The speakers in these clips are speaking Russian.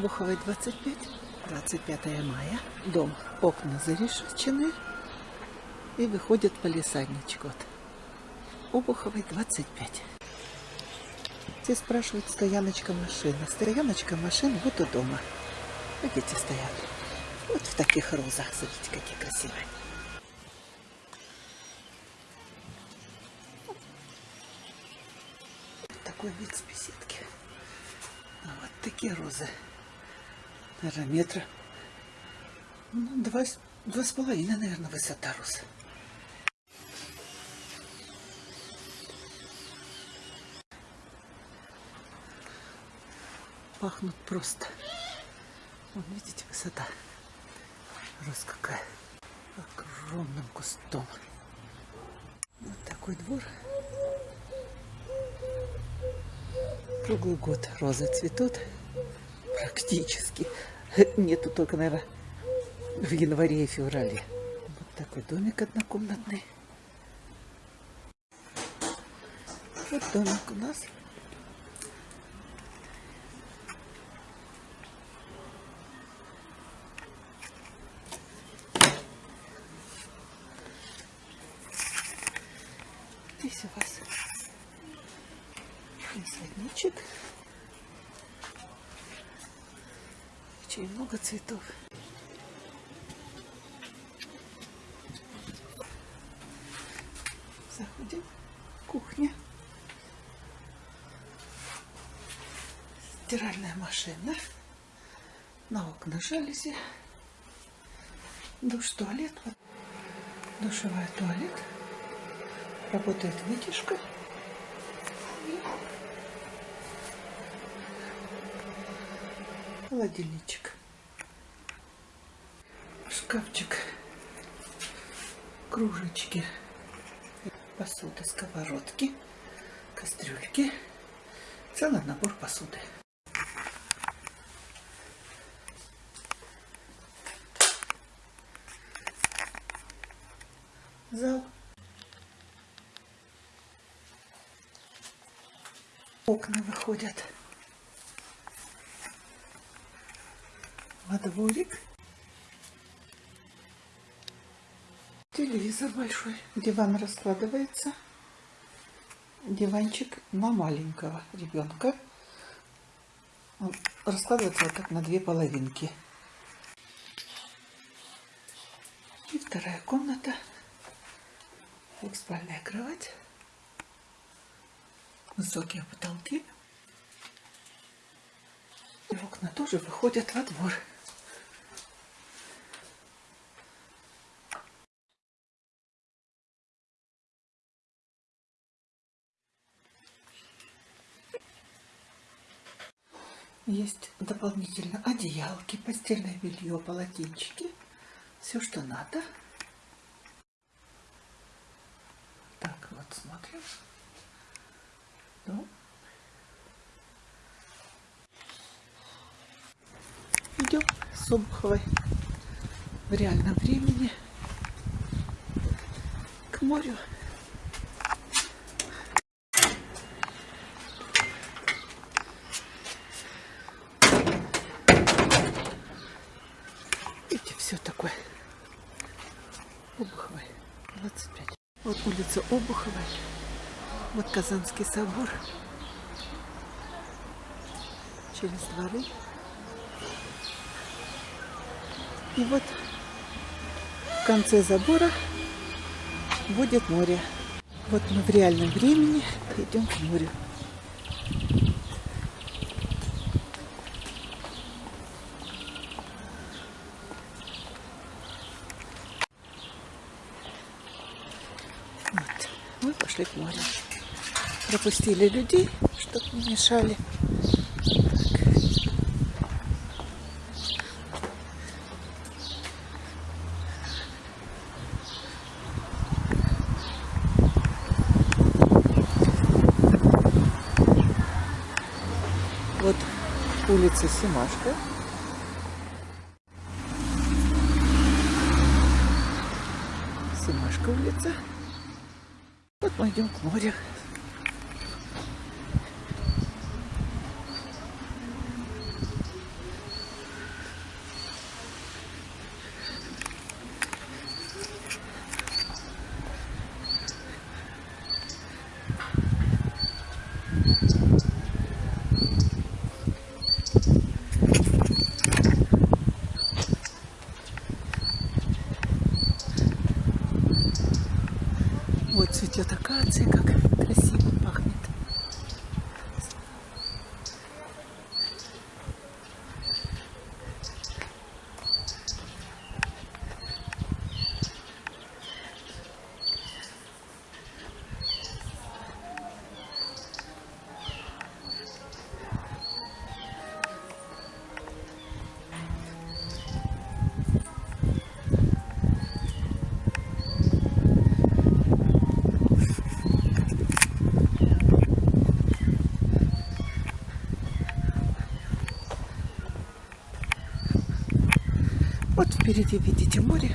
Буховой 25, 25 мая. Дом, окна зарешечены и выходит полисадничек. Вот. Обуховой 25. Все спрашивают, стояночка машин. Стояночка машин вот у дома. Видите, стоят. Вот в таких розах. Смотрите, какие красивые. Такой вид с беседки. А вот такие розы. Наверное, метра. Ну, два, два с половиной, наверное, высота роз. Пахнут просто. Вон, видите, высота. Роз какая. Огромным кустом. Вот такой двор. Круглый год розы цветут. Практически. Нету только, наверное, в январе и феврале. Вот такой домик однокомнатный. Вот домик у нас. Здесь у вас лесодничек. Очень много цветов. Заходим. Кухня. Стиральная машина. На окна жалюзи. Душ, туалет. Душевая туалет. Работает вытяжка. Холодильничек. Шкафчик. Кружечки. Посуда, сковородки. Кастрюльки. Целый набор посуды. Зал. Окна выходят во дворик. Телевизор большой. Диван раскладывается. Диванчик на маленького ребенка. Раскладывается вот так на две половинки. И вторая комната. Двухспальная кровать. Высокие потолки. И окна тоже выходят во двор. Есть дополнительно одеялки, постельное белье, полотенчики. Все, что надо. Так, вот смотрим. Ну. Идем с Обуховой в реальном времени к морю. Видите, все такое. Обуховой, 25. Вот улица Обуховой. Вот Казанский собор. Через дворы. И вот в конце забора будет море. Вот мы в реальном времени идем к морю. Вот. Мы пошли к морю. Пропустили людей, чтобы не мешали. Вот улица Семашка. Семашка улица. Вот мы идем к морю. Впереди видите море.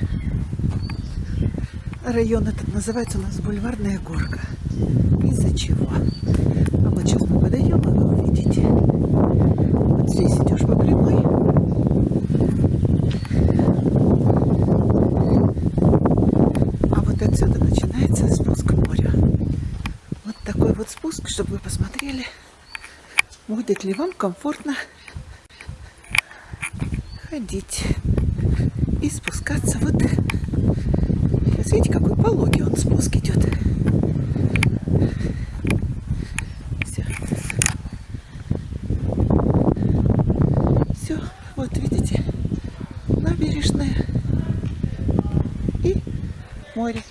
Район этот называется у нас Бульварная горка. Из-за чего? А вот сейчас мы подойдем, и вы увидите. Вот здесь идешь по прямой. А вот отсюда начинается спуск к морю. Вот такой вот спуск, чтобы вы посмотрели, будет ли вам комфортно ходить и спускаться вот. Сейчас видите, какой пологий он спуск идет. Все. Все, вот видите, набережная и море.